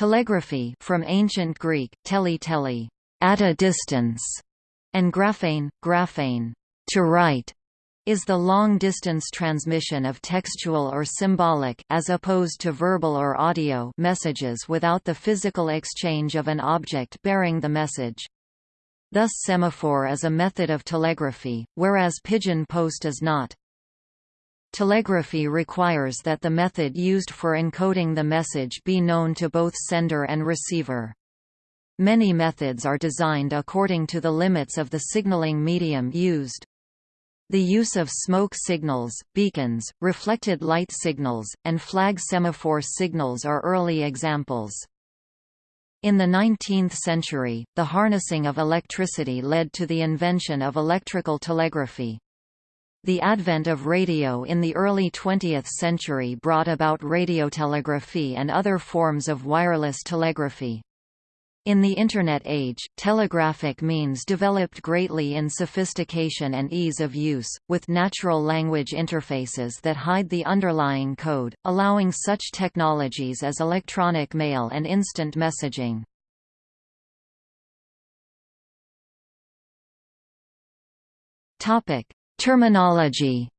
Telegraphy from ancient Greek, tele tele, at a distance, and graphein, graphein, to write, is the long-distance transmission of textual or symbolic as opposed to verbal or audio messages without the physical exchange of an object bearing the message. Thus semaphore is a method of telegraphy, whereas pigeon post is not. Telegraphy requires that the method used for encoding the message be known to both sender and receiver. Many methods are designed according to the limits of the signaling medium used. The use of smoke signals, beacons, reflected light signals, and flag semaphore signals are early examples. In the 19th century, the harnessing of electricity led to the invention of electrical telegraphy. The advent of radio in the early 20th century brought about radiotelegraphy and other forms of wireless telegraphy. In the Internet age, telegraphic means developed greatly in sophistication and ease of use, with natural language interfaces that hide the underlying code, allowing such technologies as electronic mail and instant messaging. Topic: Terminology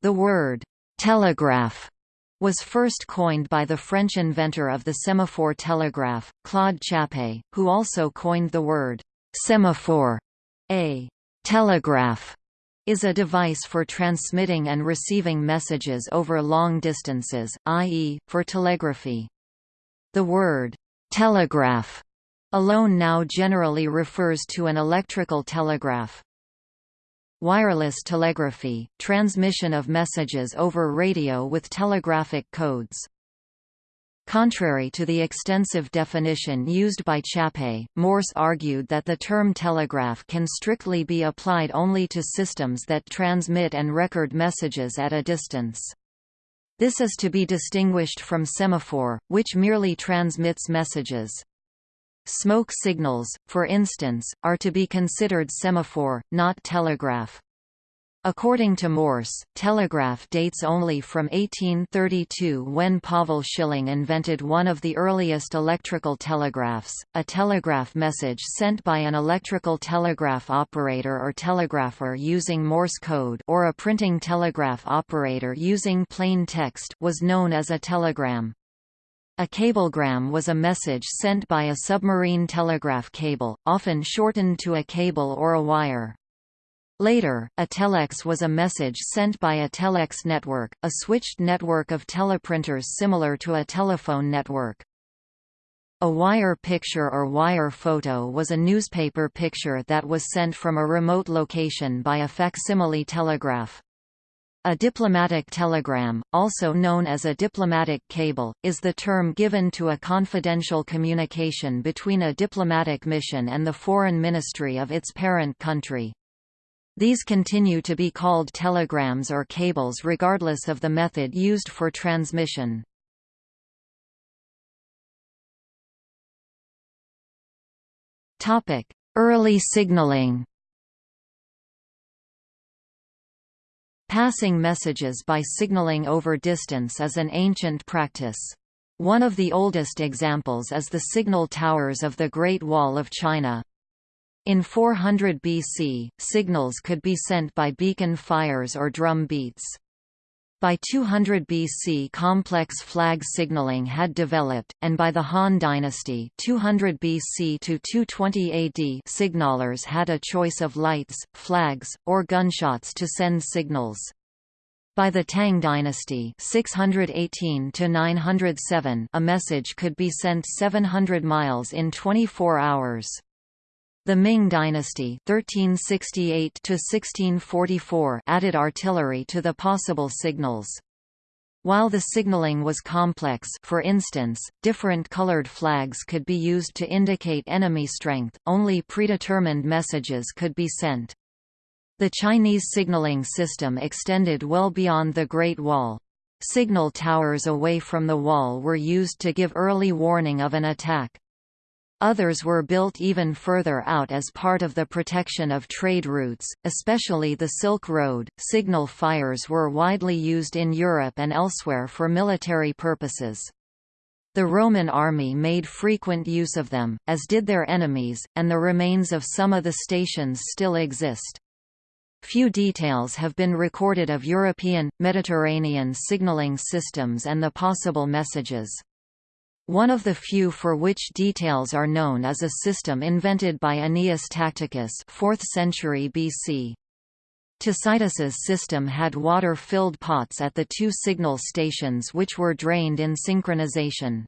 The word «telegraph» was first coined by the French inventor of the semaphore telegraph, Claude Chappé, who also coined the word «semaphore». A «telegraph» is a device for transmitting and receiving messages over long distances, i.e., for telegraphy. The word «telegraph» Alone now generally refers to an electrical telegraph. Wireless telegraphy, transmission of messages over radio with telegraphic codes. Contrary to the extensive definition used by Chappé, Morse argued that the term telegraph can strictly be applied only to systems that transmit and record messages at a distance. This is to be distinguished from semaphore, which merely transmits messages. Smoke signals, for instance, are to be considered semaphore, not telegraph. According to Morse, telegraph dates only from 1832 when Pavel Schilling invented one of the earliest electrical telegraphs, a telegraph message sent by an electrical telegraph operator or telegrapher using Morse code or a printing telegraph operator using plain text was known as a telegram. A cablegram was a message sent by a submarine telegraph cable, often shortened to a cable or a wire. Later, a telex was a message sent by a telex network, a switched network of teleprinters similar to a telephone network. A wire picture or wire photo was a newspaper picture that was sent from a remote location by a facsimile telegraph. A diplomatic telegram, also known as a diplomatic cable, is the term given to a confidential communication between a diplomatic mission and the foreign ministry of its parent country. These continue to be called telegrams or cables regardless of the method used for transmission. Early signaling Passing messages by signaling over distance is an ancient practice. One of the oldest examples is the signal towers of the Great Wall of China. In 400 BC, signals could be sent by beacon fires or drum beats. By 200 BC complex flag signaling had developed, and by the Han dynasty 200 BC to 220 AD signalers had a choice of lights, flags, or gunshots to send signals. By the Tang dynasty 618 to 907 a message could be sent 700 miles in 24 hours. The Ming dynasty (1368–1644) added artillery to the possible signals. While the signaling was complex for instance, different colored flags could be used to indicate enemy strength, only predetermined messages could be sent. The Chinese signaling system extended well beyond the Great Wall. Signal towers away from the wall were used to give early warning of an attack. Others were built even further out as part of the protection of trade routes, especially the Silk Road. Signal fires were widely used in Europe and elsewhere for military purposes. The Roman army made frequent use of them, as did their enemies, and the remains of some of the stations still exist. Few details have been recorded of European, Mediterranean signaling systems and the possible messages. One of the few for which details are known is a system invented by Aeneas Tacticus 4th century BC. Tacticus's system had water-filled pots at the two signal stations which were drained in synchronization.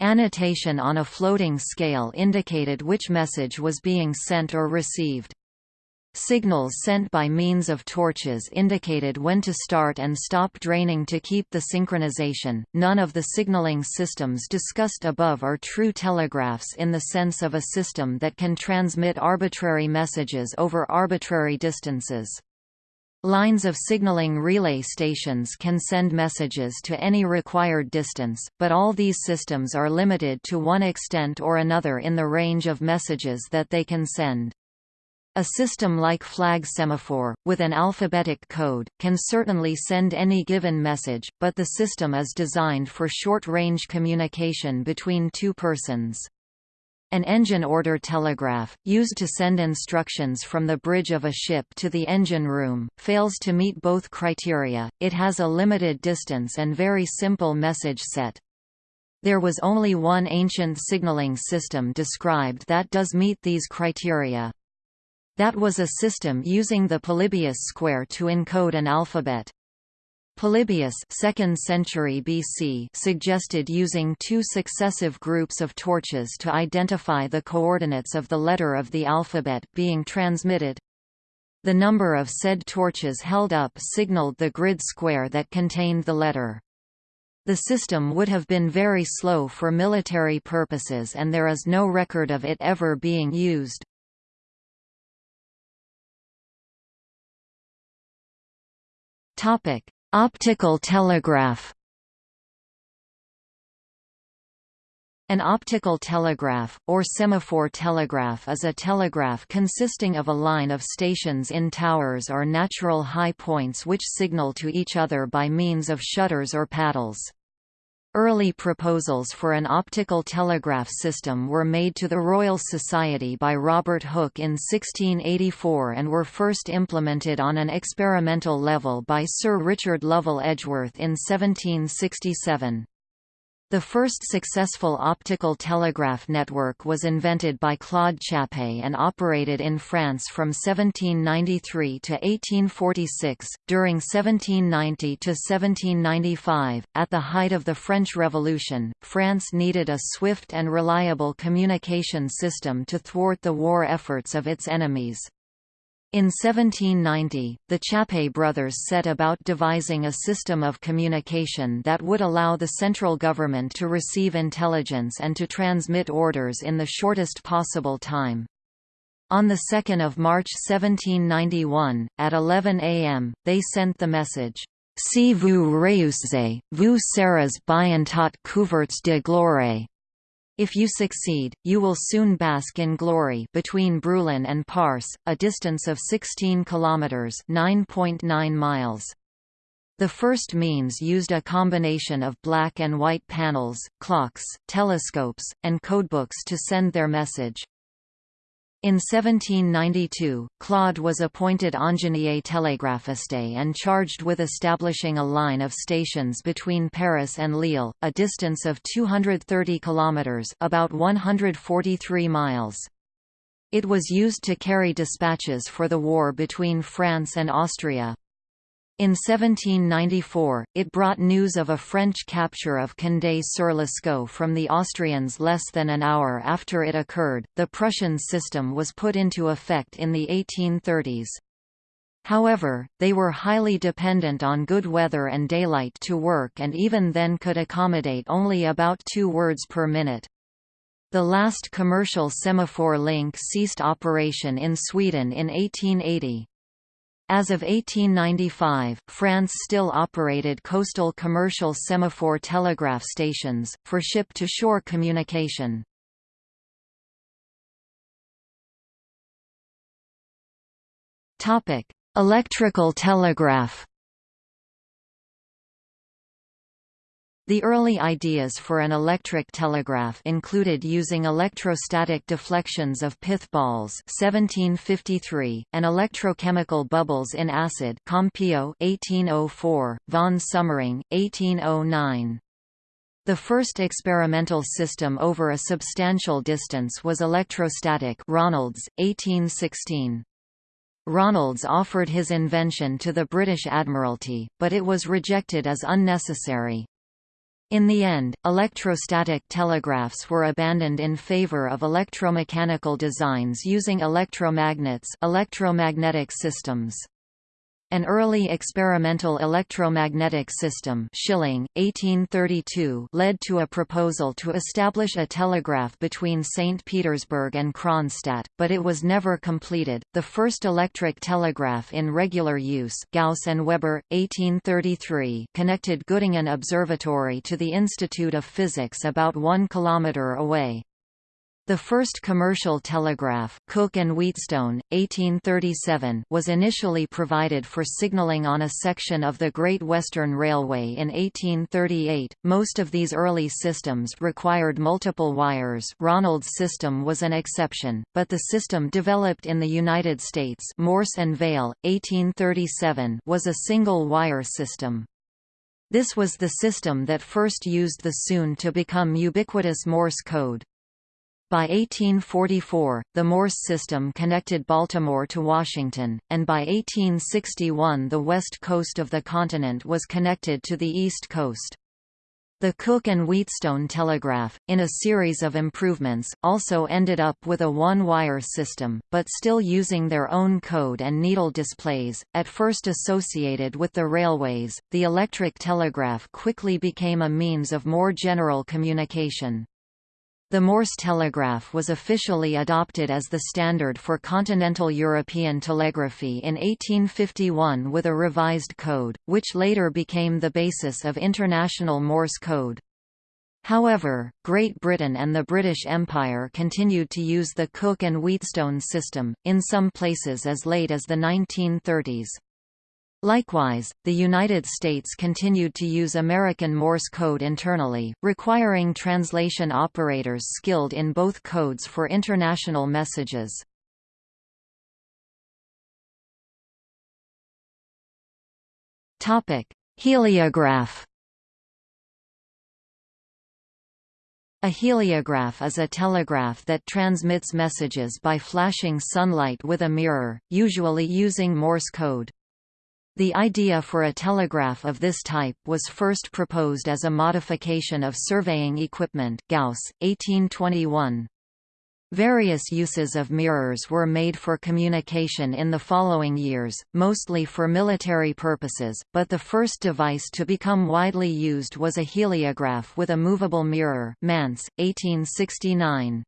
Annotation on a floating scale indicated which message was being sent or received. Signals sent by means of torches indicated when to start and stop draining to keep the synchronization. None of the signaling systems discussed above are true telegraphs in the sense of a system that can transmit arbitrary messages over arbitrary distances. Lines of signaling relay stations can send messages to any required distance, but all these systems are limited to one extent or another in the range of messages that they can send. A system like flag semaphore, with an alphabetic code, can certainly send any given message, but the system is designed for short-range communication between two persons. An engine order telegraph, used to send instructions from the bridge of a ship to the engine room, fails to meet both criteria, it has a limited distance and very simple message set. There was only one ancient signaling system described that does meet these criteria. That was a system using the Polybius square to encode an alphabet. Polybius 2nd century BC suggested using two successive groups of torches to identify the coordinates of the letter of the alphabet being transmitted. The number of said torches held up signaled the grid square that contained the letter. The system would have been very slow for military purposes and there is no record of it ever being used. Topic: Optical telegraph. An optical telegraph, or semaphore telegraph is a telegraph consisting of a line of stations in towers or natural high points which signal to each other by means of shutters or paddles. Early proposals for an optical telegraph system were made to the Royal Society by Robert Hooke in 1684 and were first implemented on an experimental level by Sir Richard Lovell Edgeworth in 1767. The first successful optical telegraph network was invented by Claude Chappé and operated in France from 1793 to 1846. During 1790 to 1795, at the height of the French Revolution, France needed a swift and reliable communication system to thwart the war efforts of its enemies. In 1790, the Chappé brothers set about devising a system of communication that would allow the central government to receive intelligence and to transmit orders in the shortest possible time. On 2 March 1791, at 11 am, they sent the message, Si vous réussissez, vous serez bientôt couverts de gloire. If you succeed, you will soon bask in glory between Brûlon and Parcé, a distance of 16 kilometers (9.9 miles). The first means used a combination of black and white panels, clocks, telescopes, and codebooks to send their message. In 1792, Claude was appointed ingénieur télégraphiste and charged with establishing a line of stations between Paris and Lille, a distance of 230 kilometers, about 143 miles. It was used to carry dispatches for the war between France and Austria. In 1794, it brought news of a French capture of Condé-sur-l'Escaut from the Austrians less than an hour after it occurred. The Prussian system was put into effect in the 1830s. However, they were highly dependent on good weather and daylight to work and even then could accommodate only about two words per minute. The last commercial semaphore link ceased operation in Sweden in 1880. As of 1895, France still operated coastal commercial semaphore telegraph stations, for ship-to-shore communication. Electrical telegraph The early ideas for an electric telegraph included using electrostatic deflections of pith balls 1753, and electrochemical bubbles in acid Campillo 1804, von Sommering, 1809. The first experimental system over a substantial distance was electrostatic Ronalds, 1816. Ronalds offered his invention to the British Admiralty, but it was rejected as unnecessary. In the end, electrostatic telegraphs were abandoned in favor of electromechanical designs using electromagnets electromagnetic systems. An early experimental electromagnetic system Schilling, 1832 led to a proposal to establish a telegraph between St. Petersburg and Kronstadt, but it was never completed. The first electric telegraph in regular use Gauss and Weber, 1833 connected Göttingen Observatory to the Institute of Physics about one kilometre away. The first commercial telegraph Cooke and Wheatstone, 1837 was initially provided for signaling on a section of the Great Western Railway in 1838. Most of these early systems required multiple wires Ronald's system was an exception, but the system developed in the United States Morse and Vail, 1837 was a single-wire system. This was the system that first used the soon-to-become ubiquitous Morse code. By 1844, the Morse system connected Baltimore to Washington, and by 1861 the west coast of the continent was connected to the east coast. The Cooke and Wheatstone telegraph, in a series of improvements, also ended up with a one-wire system, but still using their own code and needle displays. At first associated with the railways, the electric telegraph quickly became a means of more general communication. The Morse telegraph was officially adopted as the standard for continental European telegraphy in 1851 with a revised code, which later became the basis of International Morse code. However, Great Britain and the British Empire continued to use the Cooke and Wheatstone system, in some places as late as the 1930s. Likewise, the United States continued to use American Morse code internally, requiring translation operators skilled in both codes for international messages. Heliograph A heliograph is a telegraph that transmits messages by flashing sunlight with a mirror, usually using Morse code. The idea for a telegraph of this type was first proposed as a modification of surveying equipment Gauss, 1821. Various uses of mirrors were made for communication in the following years, mostly for military purposes, but the first device to become widely used was a heliograph with a movable mirror Mance, 1869.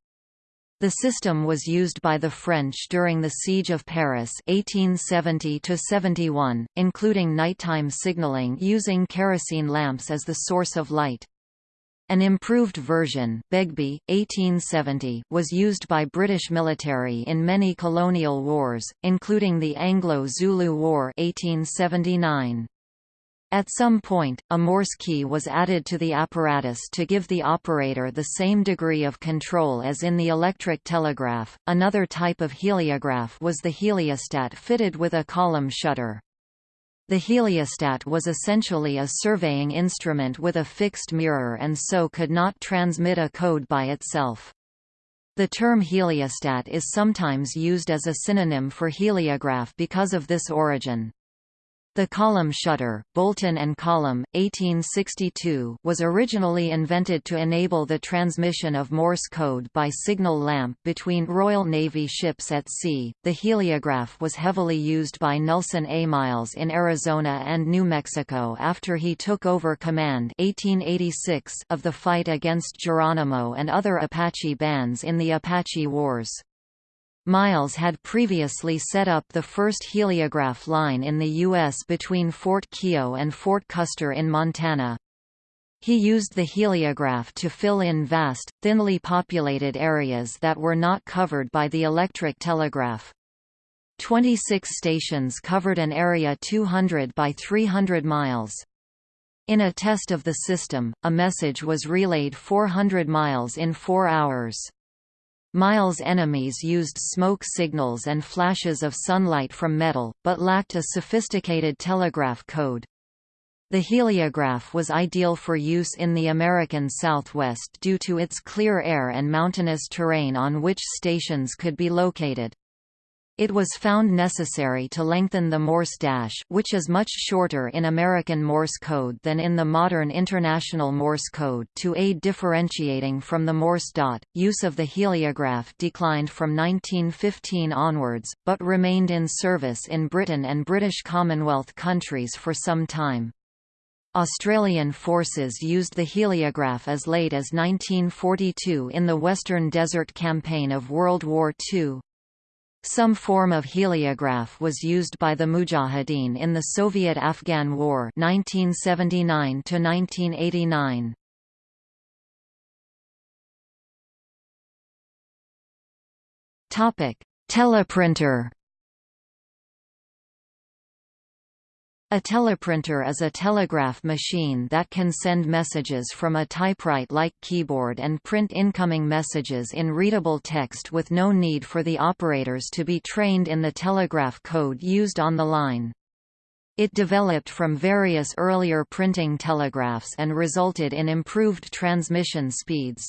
The system was used by the French during the Siege of Paris 1870–71, including nighttime signaling using kerosene lamps as the source of light. An improved version, Begbie, 1870, was used by British military in many colonial wars, including the Anglo-Zulu War 1879. At some point, a Morse key was added to the apparatus to give the operator the same degree of control as in the electric telegraph. Another type of heliograph was the heliostat fitted with a Colomb shutter. The heliostat was essentially a surveying instrument with a fixed mirror and so could not transmit a code by itself. The term heliostat is sometimes used as a synonym for heliograph because of this origin. The Colomb shutter, Bolton and Colomb, 1862, was originally invented to enable the transmission of Morse code by signal lamp between Royal Navy ships at sea. The heliograph was heavily used by Nelson A. Miles in Arizona and New Mexico after he took over command 1886 of the fight against Geronimo and other Apache bands in the Apache Wars. Miles had previously set up the first heliograph line in the U.S. between Fort Keogh and Fort Custer in Montana. He used the heliograph to fill in vast, thinly populated areas that were not covered by the electric telegraph. 26 stations covered an area 200 by 300 miles. In a test of the system, a message was relayed 400 miles in four hours. Miles' enemies used smoke signals and flashes of sunlight from metal, but lacked a sophisticated telegraph code. The heliograph was ideal for use in the American Southwest due to its clear air and mountainous terrain on which stations could be located. It was found necessary to lengthen the Morse dash which is much shorter in American Morse code than in the modern International Morse code to aid differentiating from the Morse dot. Use of the heliograph declined from 1915 onwards, but remained in service in Britain and British Commonwealth countries for some time. Australian forces used the heliograph as late as 1942 in the Western Desert Campaign of World War II. Some form of heliograph was used by the Mujahideen in the Soviet-Afghan War 1979 -1989. Teleprinter A teleprinter is a telegraph machine that can send messages from a typewrite-like keyboard and print incoming messages in readable text with no need for the operators to be trained in the telegraph code used on the line. It developed from various earlier printing telegraphs and resulted in improved transmission speeds.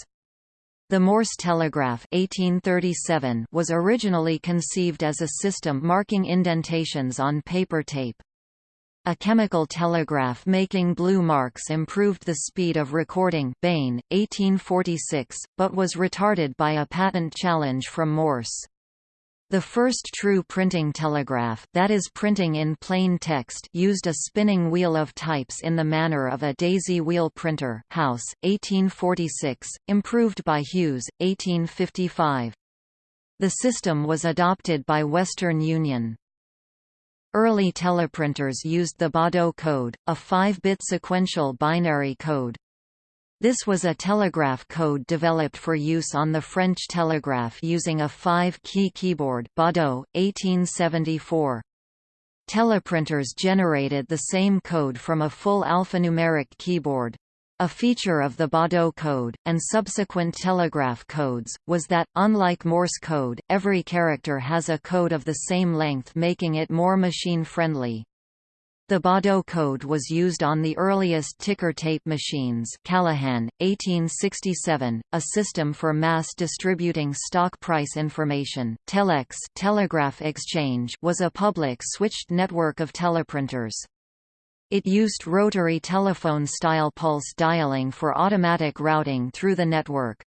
The Morse telegraph 1837 was originally conceived as a system marking indentations on paper tape. A chemical telegraph making blue marks improved the speed of recording Bain, 1846, but was retarded by a patent challenge from Morse. The first true printing telegraph that is printing in plain text used a spinning wheel of types in the manner of a daisy wheel printer House, 1846, improved by Hughes, 1855. The system was adopted by Western Union. Early teleprinters used the Baudot code, a 5-bit sequential binary code. This was a telegraph code developed for use on the French telegraph using a 5-key keyboard Baudot, 1874. Teleprinters generated the same code from a full alphanumeric keyboard. A feature of the Baudot code, and subsequent telegraph codes, was that, unlike Morse code, every character has a code of the same length making it more machine-friendly. The Baudot code was used on the earliest ticker tape machines Calahan, 1867, a system for mass distributing stock price information. Telex Telegraph Exchange was a public switched network of teleprinters. It used rotary telephone-style pulse dialing for automatic routing through the network.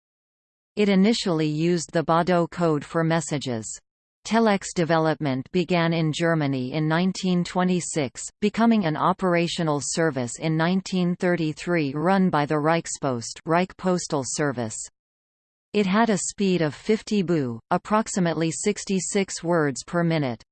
It initially used the Baudot code for messages. Telex development began in Germany in 1926, becoming an operational service in 1933 run by the Reichspost Reich Postal Service. It had a speed of 50 baud, approximately 66 words per minute.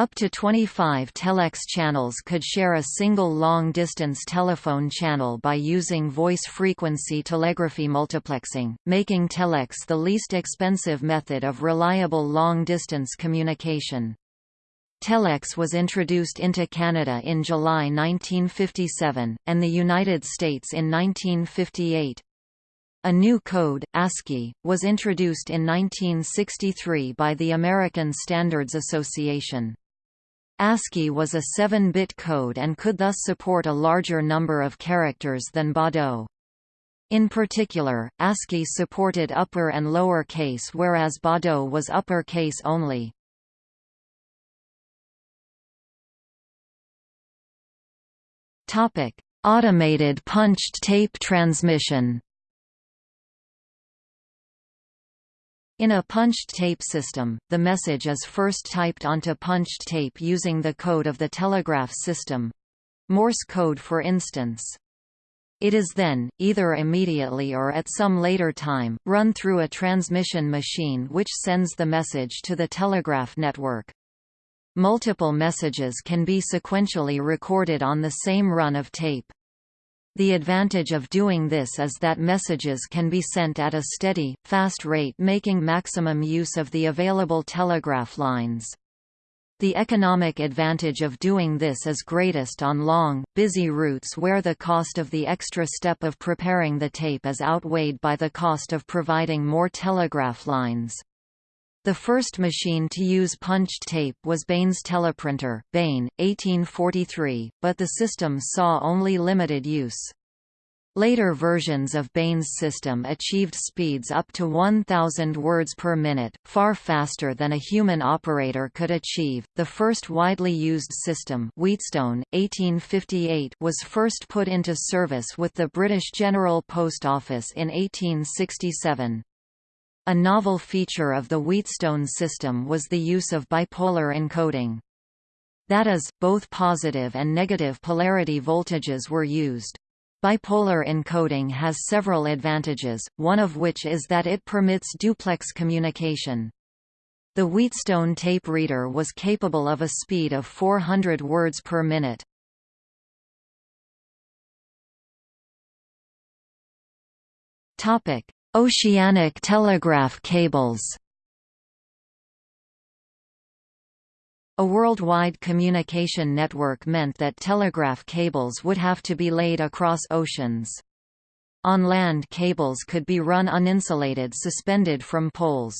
Up to 25 telex channels could share a single long-distance telephone channel by using voice frequency telegraphy multiplexing, making telex the least expensive method of reliable long-distance communication. Telex was introduced into Canada in July 1957, and the United States in 1958. A new code, ASCII, was introduced in 1963 by the American Standards Association. ASCII was a 7-bit code and could thus support a larger number of characters than Baudot. In particular, ASCII supported upper and lower case whereas Baudot was upper case only. Automated punched tape transmission In a punched tape system, the message is first typed onto punched tape using the code of the telegraph system Morse code for instance. It is then, either immediately or at some later time, run through a transmission machine which sends the message to the telegraph network. Multiple messages can be sequentially recorded on the same run of tape. The advantage of doing this is that messages can be sent at a steady, fast rate making maximum use of the available telegraph lines. The economic advantage of doing this is greatest on long, busy routes where the cost of the extra step of preparing the tape is outweighed by the cost of providing more telegraph lines. The first machine to use punched tape was Bain's teleprinter, Bain, 1843, but the system saw only limited use. Later versions of Bain's system achieved speeds up to 1,000 words per minute, far faster than a human operator could achieve. The first widely used system, Wheatstone, 1858, was first put into service with the British General Post Office in 1867. A novel feature of the Wheatstone system was the use of bipolar encoding. That is, both positive and negative polarity voltages were used. Bipolar encoding has several advantages, one of which is that it permits duplex communication. The Wheatstone tape reader was capable of a speed of 400 words per minute. Oceanic telegraph cables A worldwide communication network meant that telegraph cables would have to be laid across oceans. On land cables could be run uninsulated suspended from poles.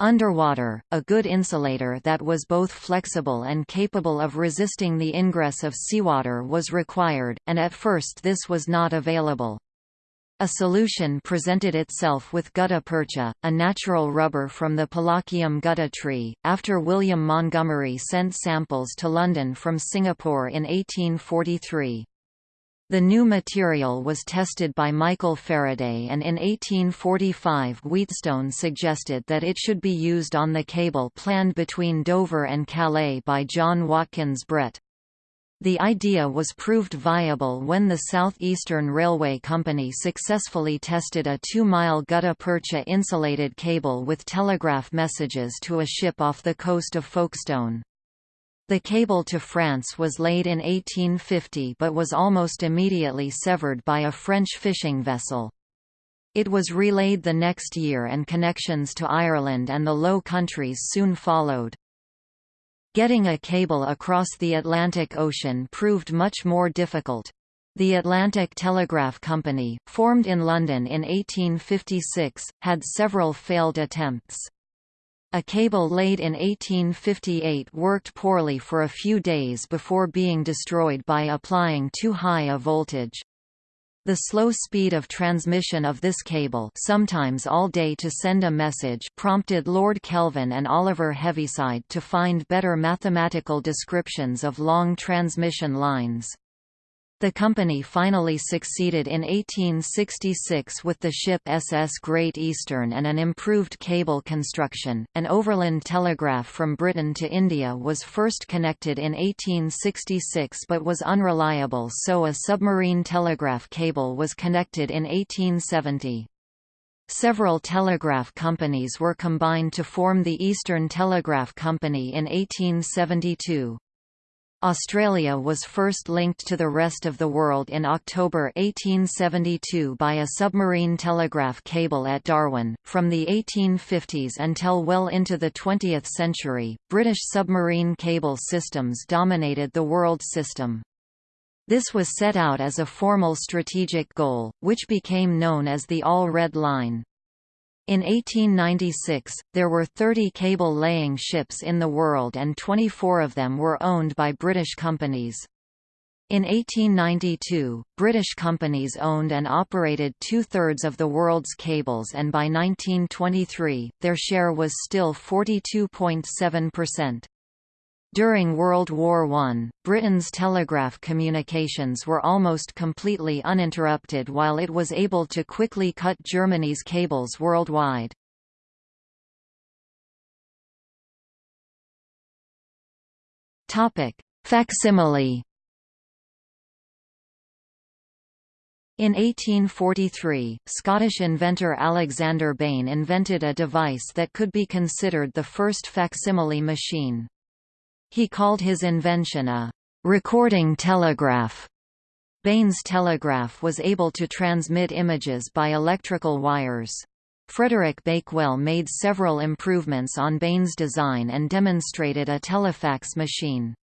Underwater, a good insulator that was both flexible and capable of resisting the ingress of seawater was required, and at first this was not available. A solution presented itself with gutta percha, a natural rubber from the Palaquium gutta tree, after William Montgomery sent samples to London from Singapore in 1843. The new material was tested by Michael Faraday and in 1845 Wheatstone suggested that it should be used on the cable planned between Dover and Calais by John Watkins Brett. The idea was proved viable when the South Eastern Railway Company successfully tested a 2-mile gutta percha insulated cable with telegraph messages to a ship off the coast of Folkestone. The cable to France was laid in 1850 but was almost immediately severed by a French fishing vessel. It was relayed the next year and connections to Ireland and the Low Countries soon followed. Getting a cable across the Atlantic Ocean proved much more difficult. The Atlantic Telegraph Company, formed in London in 1856, had several failed attempts. A cable laid in 1858 worked poorly for a few days before being destroyed by applying too high a voltage. The slow speed of transmission of this cable sometimes all day to send a message prompted Lord Kelvin and Oliver Heaviside to find better mathematical descriptions of long transmission lines. The company finally succeeded in 1866 with the ship SS Great Eastern and an improved cable construction. An overland telegraph from Britain to India was first connected in 1866 but was unreliable, so a submarine telegraph cable was connected in 1870. Several telegraph companies were combined to form the Eastern Telegraph Company in 1872. Australia was first linked to the rest of the world in October 1872 by a submarine telegraph cable at Darwin. From the 1850s until well into the 20th century, British submarine cable systems dominated the world system. This was set out as a formal strategic goal, which became known as the All-Red Line. In 1896, there were 30 cable-laying ships in the world and 24 of them were owned by British companies. In 1892, British companies owned and operated two-thirds of the world's cables and by 1923, their share was still 42.7%. During World War I, Britain's telegraph communications were almost completely uninterrupted while it was able to quickly cut Germany's cables worldwide. Facsimile In 1843, Scottish inventor Alexander Bain invented a device that could be considered the first facsimile machine. He called his invention a recording telegraph. Bain's telegraph was able to transmit images by electrical wires. Frederick Bakewell made several improvements on Bain's design and demonstrated a telefax machine.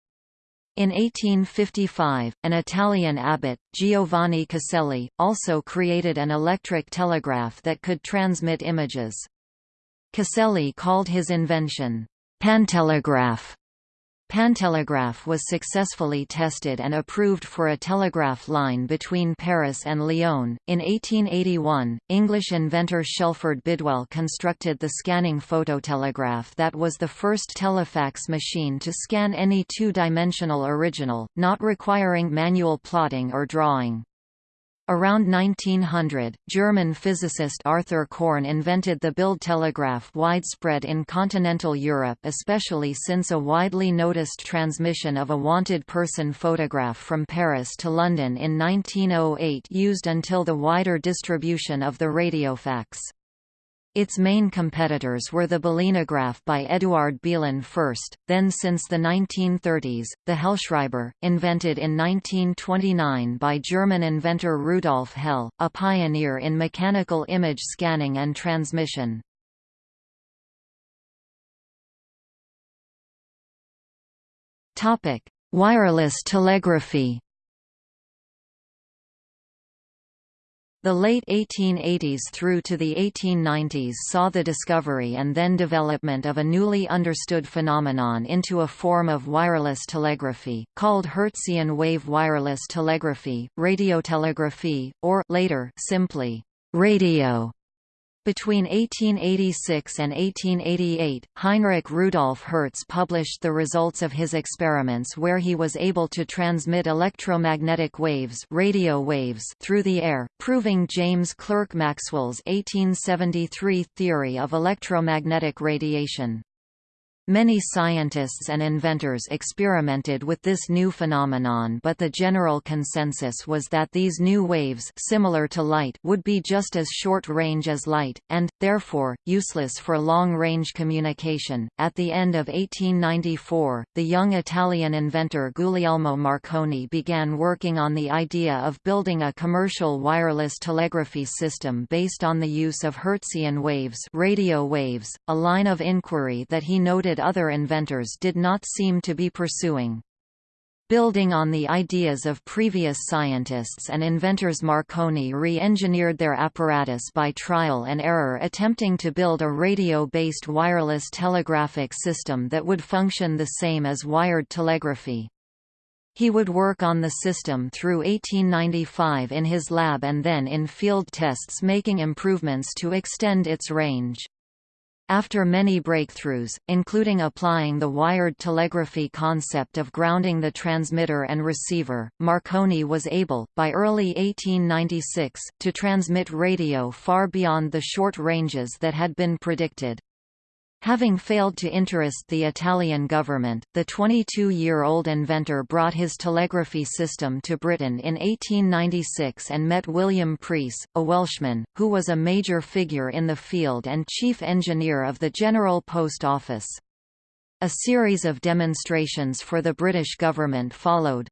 In 1855, an Italian abbot, Giovanni Caselli, also created an electric telegraph that could transmit images. Caselli called his invention, pantelegraph, Pantelegraph was successfully tested and approved for a telegraph line between Paris and Lyon. In 1881, English inventor Shelford Bidwell constructed the scanning phototelegraph that was the first telefax machine to scan any two-dimensional original, not requiring manual plotting or drawing. Around 1900, German physicist Arthur Korn invented the Bildtelegraph widespread in continental Europe especially since a widely noticed transmission of a wanted person photograph from Paris to London in 1908 used until the wider distribution of the radiofax. Its main competitors were the Belinograph by Eduard Belin first, then since the 1930s, the Hellschreiber, invented in 1929 by German inventor Rudolf Hell, a pioneer in mechanical image scanning and transmission. Wireless telegraphy The late 1880s through to the 1890s saw the discovery and then development of a newly understood phenomenon into a form of wireless telegraphy, called Hertzian wave wireless telegraphy, radiotelegraphy, or later simply, radio. Between 1886 and 1888, Heinrich Rudolf Hertz published the results of his experiments where he was able to transmit electromagnetic waves, radio waves through the air, proving James Clerk Maxwell's 1873 theory of electromagnetic radiation. Many scientists and inventors experimented with this new phenomenon but the general consensus was that these new waves similar to light would be just as short-range as light, and, therefore, useless for long-range communication. At the end of 1894, the young Italian inventor Guglielmo Marconi began working on the idea of building a commercial wireless telegraphy system based on the use of Hertzian waves radio waves, a line of inquiry that he noted other inventors did not seem to be pursuing. Building on the ideas of previous scientists and inventors Marconi re-engineered their apparatus by trial and error attempting to build a radio-based wireless telegraphic system that would function the same as wired telegraphy. He would work on the system through 1895 in his lab and then in field tests making improvements to extend its range. After many breakthroughs, including applying the wired telegraphy concept of grounding the transmitter and receiver, Marconi was able, by early 1896, to transmit radio far beyond the short ranges that had been predicted. Having failed to interest the Italian government, the 22-year-old inventor brought his telegraphy system to Britain in 1896 and met William Preece, a Welshman, who was a major figure in the field and chief engineer of the General Post Office. A series of demonstrations for the British government followed,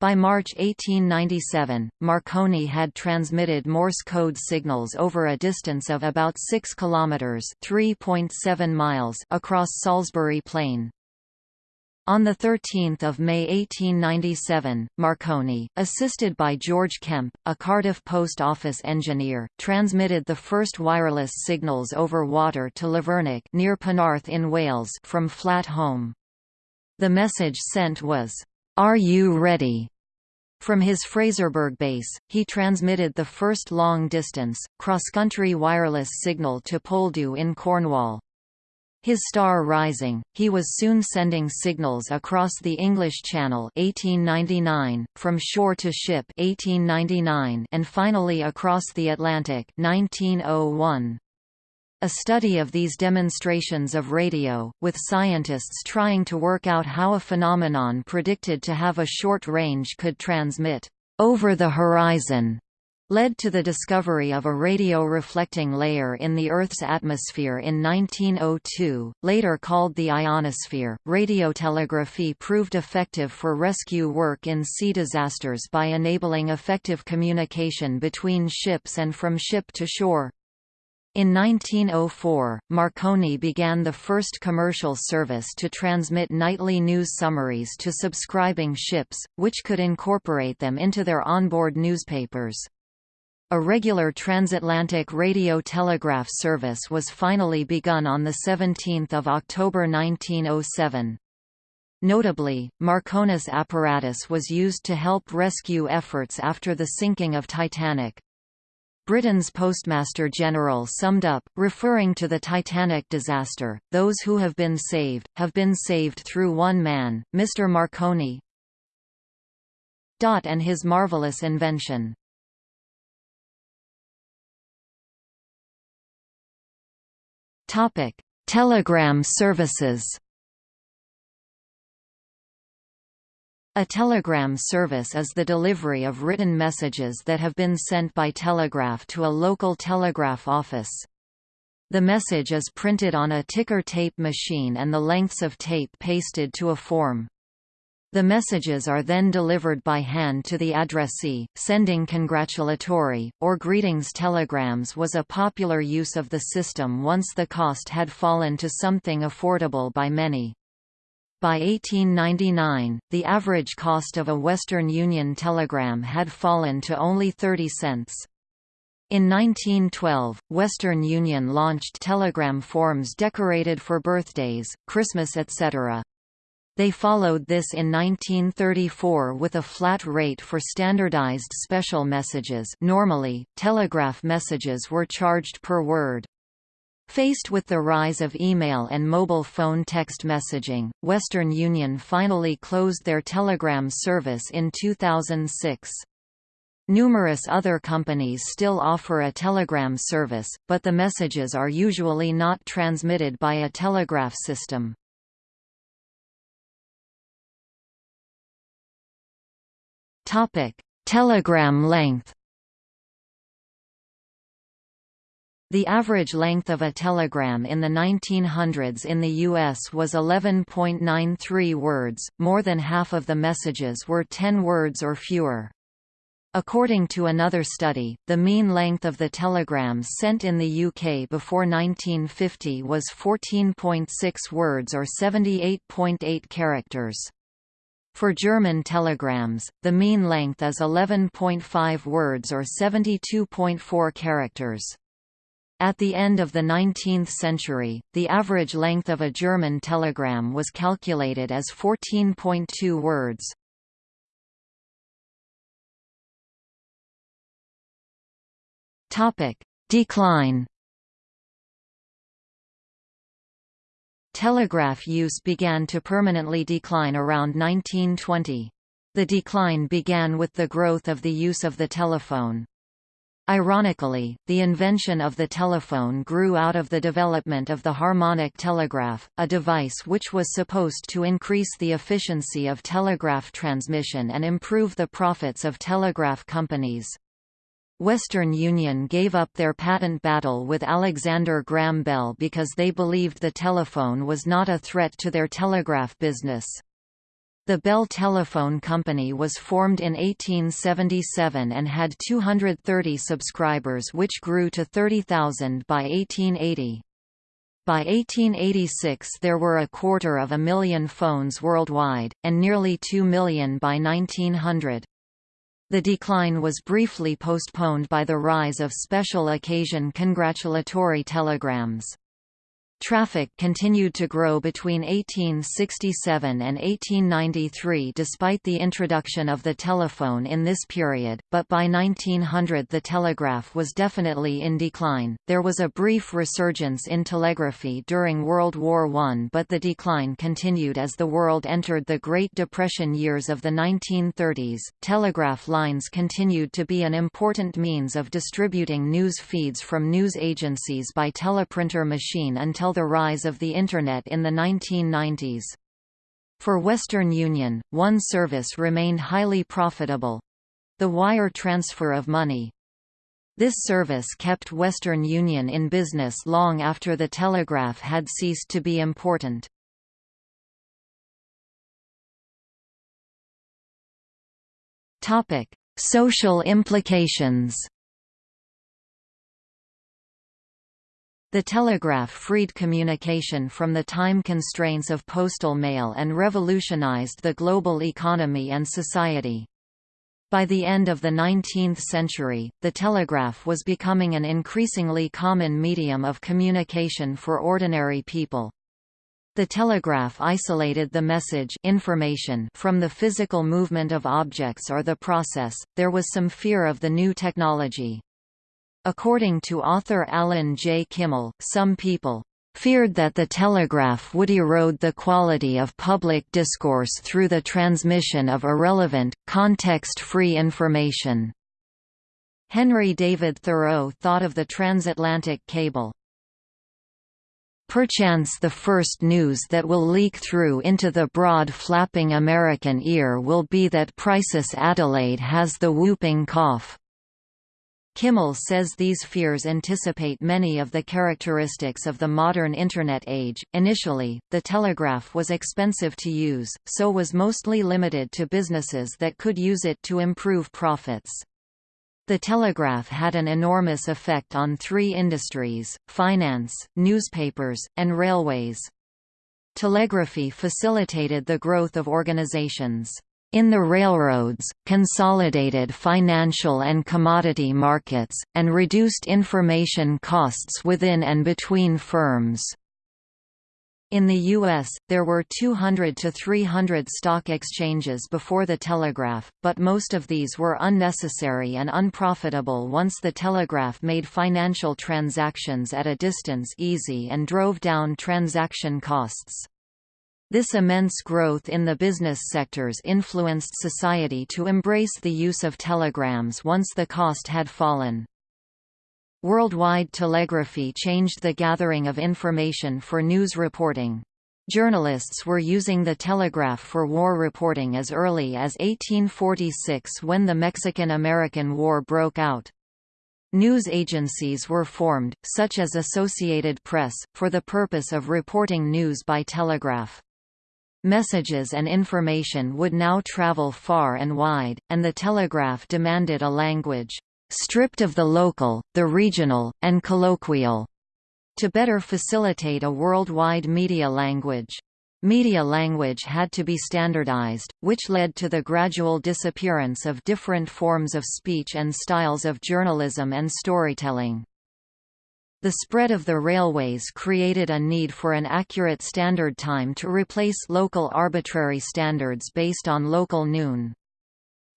by March 1897, Marconi had transmitted Morse code signals over a distance of about 6 kilometers (3.7 miles) across Salisbury Plain. On 13 May 1897, Marconi, assisted by George Kemp, a Cardiff post office engineer, transmitted the first wireless signals over water to Lavernock near Penarth in Wales from Flat Holm. The message sent was, are You Ready? From his Fraserburgh base, he transmitted the first long-distance, cross-country wireless signal to Poldhu in Cornwall. His star rising, he was soon sending signals across the English Channel 1899, from shore to ship 1899, and finally across the Atlantic 1901. A study of these demonstrations of radio, with scientists trying to work out how a phenomenon predicted to have a short range could transmit over the horizon, led to the discovery of a radio reflecting layer in the Earth's atmosphere in 1902, later called the ionosphere. Radiotelegraphy proved effective for rescue work in sea disasters by enabling effective communication between ships and from ship to shore. In 1904, Marconi began the first commercial service to transmit nightly news summaries to subscribing ships, which could incorporate them into their onboard newspapers. A regular transatlantic radio telegraph service was finally begun on 17 October 1907. Notably, Marconi's apparatus was used to help rescue efforts after the sinking of Titanic. Britain's Postmaster General summed up, referring to the Titanic disaster, those who have been saved, have been saved through one man, Mr. Marconi and his marvelous invention. Telegram services A telegram service is the delivery of written messages that have been sent by telegraph to a local telegraph office. The message is printed on a ticker tape machine and the lengths of tape pasted to a form. The messages are then delivered by hand to the addressee. Sending congratulatory, or greetings telegrams was a popular use of the system once the cost had fallen to something affordable by many. By 1899, the average cost of a Western Union telegram had fallen to only 30 cents. In 1912, Western Union launched telegram forms decorated for birthdays, Christmas etc. They followed this in 1934 with a flat rate for standardized special messages normally, telegraph messages were charged per word. Faced with the rise of email and mobile phone text messaging, Western Union finally closed their telegram service in 2006. Numerous other companies still offer a telegram service, but the messages are usually not transmitted by a telegraph system. Telegram length The average length of a telegram in the 1900s in the U.S. was 11.93 words, more than half of the messages were 10 words or fewer. According to another study, the mean length of the telegrams sent in the UK before 1950 was 14.6 words or 78.8 characters. For German telegrams, the mean length is 11.5 words or 72.4 characters. At the end of the 19th century, the average length of a German telegram was calculated as 14.2 words. Decline Telegraph use began to permanently decline around 1920. The decline began with the growth of the use of the telephone. Ironically, the invention of the telephone grew out of the development of the harmonic telegraph, a device which was supposed to increase the efficiency of telegraph transmission and improve the profits of telegraph companies. Western Union gave up their patent battle with Alexander Graham Bell because they believed the telephone was not a threat to their telegraph business. The Bell Telephone Company was formed in 1877 and had 230 subscribers which grew to 30,000 by 1880. By 1886 there were a quarter of a million phones worldwide, and nearly 2 million by 1900. The decline was briefly postponed by the rise of special occasion congratulatory telegrams. Traffic continued to grow between 1867 and 1893 despite the introduction of the telephone in this period, but by 1900 the telegraph was definitely in decline. There was a brief resurgence in telegraphy during World War I, but the decline continued as the world entered the Great Depression years of the 1930s. Telegraph lines continued to be an important means of distributing news feeds from news agencies by teleprinter machine until until the rise of the Internet in the 1990s. For Western Union, one service remained highly profitable—the wire transfer of money. This service kept Western Union in business long after the telegraph had ceased to be important. Social implications The telegraph freed communication from the time constraints of postal mail and revolutionized the global economy and society. By the end of the 19th century, the telegraph was becoming an increasingly common medium of communication for ordinary people. The telegraph isolated the message information from the physical movement of objects or the process. There was some fear of the new technology. According to author Allan J. Kimmel, some people feared that the telegraph would erode the quality of public discourse through the transmission of irrelevant, context-free information. Henry David Thoreau thought of the transatlantic cable. Perchance the first news that will leak through into the broad flapping American ear will be that Princess Adelaide has the whooping cough. Kimmel says these fears anticipate many of the characteristics of the modern Internet age. Initially, the telegraph was expensive to use, so was mostly limited to businesses that could use it to improve profits. The telegraph had an enormous effect on three industries, finance, newspapers, and railways. Telegraphy facilitated the growth of organizations. In the railroads, consolidated financial and commodity markets, and reduced information costs within and between firms. In the U.S., there were 200 to 300 stock exchanges before the telegraph, but most of these were unnecessary and unprofitable once the telegraph made financial transactions at a distance easy and drove down transaction costs. This immense growth in the business sectors influenced society to embrace the use of telegrams once the cost had fallen. Worldwide telegraphy changed the gathering of information for news reporting. Journalists were using the telegraph for war reporting as early as 1846 when the Mexican–American War broke out. News agencies were formed, such as Associated Press, for the purpose of reporting news by telegraph. Messages and information would now travel far and wide, and the telegraph demanded a language, "...stripped of the local, the regional, and colloquial," to better facilitate a worldwide media language. Media language had to be standardized, which led to the gradual disappearance of different forms of speech and styles of journalism and storytelling. The spread of the railways created a need for an accurate standard time to replace local arbitrary standards based on local noon.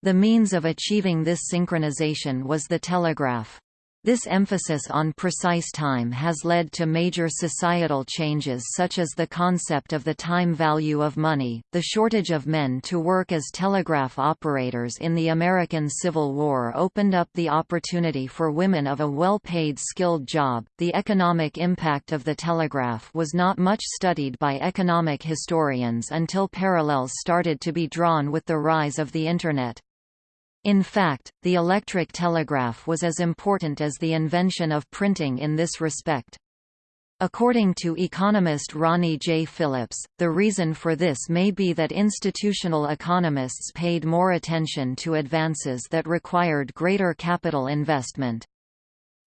The means of achieving this synchronization was the telegraph. This emphasis on precise time has led to major societal changes such as the concept of the time value of money, the shortage of men to work as telegraph operators in the American Civil War opened up the opportunity for women of a well-paid skilled job. The economic impact of the telegraph was not much studied by economic historians until parallels started to be drawn with the rise of the Internet. In fact, the electric telegraph was as important as the invention of printing in this respect. According to economist Ronnie J. Phillips, the reason for this may be that institutional economists paid more attention to advances that required greater capital investment.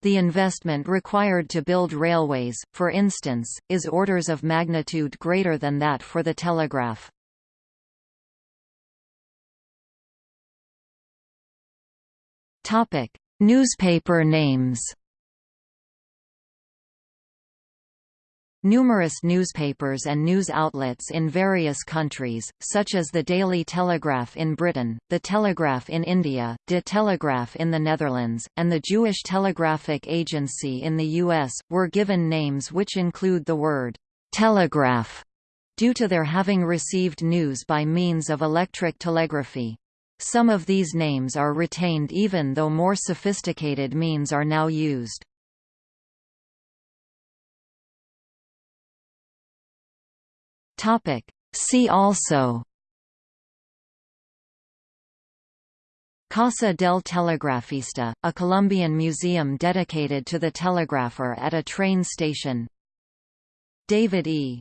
The investment required to build railways, for instance, is orders of magnitude greater than that for the telegraph. Topic: Newspaper names. Numerous newspapers and news outlets in various countries, such as the Daily Telegraph in Britain, the Telegraph in India, De Telegraaf in the Netherlands, and the Jewish Telegraphic Agency in the U.S., were given names which include the word «telegraph» due to their having received news by means of electric telegraphy. Some of these names are retained even though more sophisticated means are now used. See also Casa del Telegrafista, a Colombian museum dedicated to the telegrapher at a train station David E.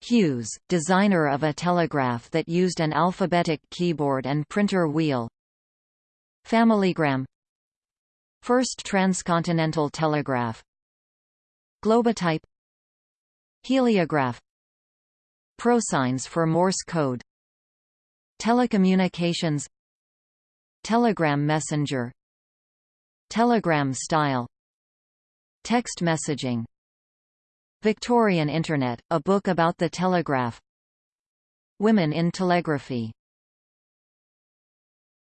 Hughes, designer of a telegraph that used an alphabetic keyboard and printer wheel. Familygram First transcontinental telegraph. Globotype. Heliograph. Prosigns for Morse code. Telecommunications. Telegram messenger. Telegram style. Text messaging Victorian Internet, a book about the telegraph. Women in telegraphy